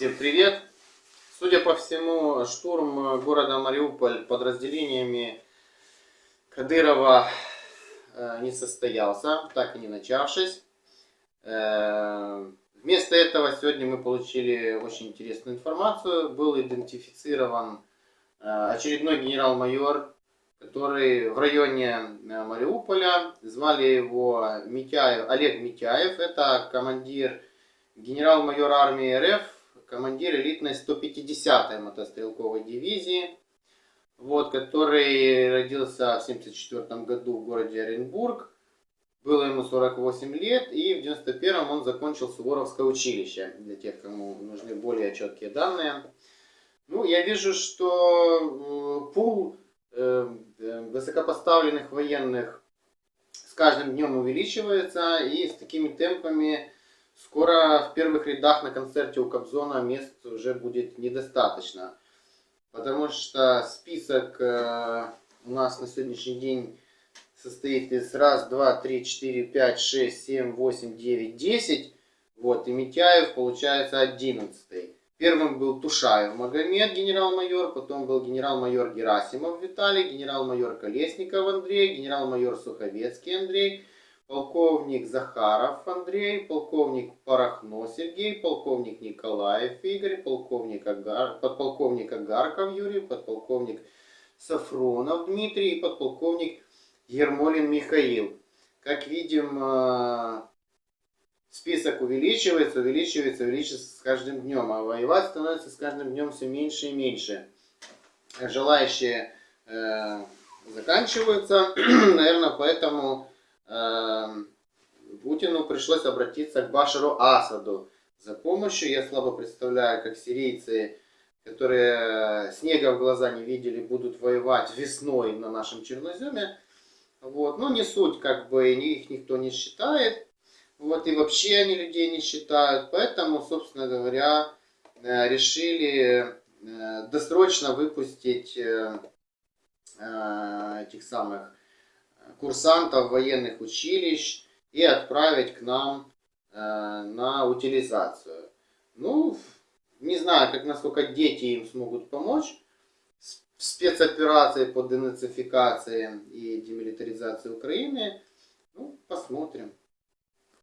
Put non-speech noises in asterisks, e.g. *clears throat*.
Всем привет! Судя по всему, штурм города Мариуполь подразделениями Кадырова э, не состоялся, так и не начавшись. Э, вместо этого сегодня мы получили очень интересную информацию. Был идентифицирован э, очередной генерал-майор, который в районе Мариуполя. Звали его Митяев, Олег Митяев. Это командир генерал-майор армии РФ, командир элитной 150-й мотострелковой дивизии, вот, который родился в 1974 году в городе Оренбург. Было ему 48 лет, и в 91 он закончил Суворовское училище, для тех, кому нужны более четкие данные. Ну, я вижу, что э, пул э, э, высокопоставленных военных с каждым днем увеличивается, и с такими темпами Скоро в первых рядах на концерте у Кобзона мест уже будет недостаточно. Потому что список э, у нас на сегодняшний день состоит из раз, два, три, четыре, пять, шесть, семь, восемь, девять, десять. Вот, и Митяев получается одиннадцатый. Первым был Тушаев Магомед, генерал-майор, потом был генерал-майор Герасимов Виталий, генерал-майор Колесников Андрей, генерал-майор Суховецкий Андрей, полковник Захаров Андрей, полковник Порохно Сергей, полковник Николаев Игорь, полковник Агар, подполковник Агарков Юрий, подполковник Сафронов Дмитрий и подполковник Ермолин Михаил. Как видим, э, список увеличивается, увеличивается, увеличивается с каждым днем, а воевать становится с каждым днем все меньше и меньше. Желающие э, заканчиваются, *clears throat* наверное, поэтому Эм, Путину пришлось обратиться к Башару Асаду за помощью. Я слабо представляю, как сирийцы, которые снега в глаза не видели, будут воевать весной на нашем черноземе. Вот. Но не суть, как бы их никто не считает. Вот, и вообще они людей не считают. Поэтому, собственно говоря, э, решили э, досрочно выпустить э, этих самых курсантов военных училищ и отправить к нам э, на утилизацию. Ну, не знаю, как насколько дети им смогут помочь в спецоперации по денацификации и демилитаризации Украины. Ну, посмотрим.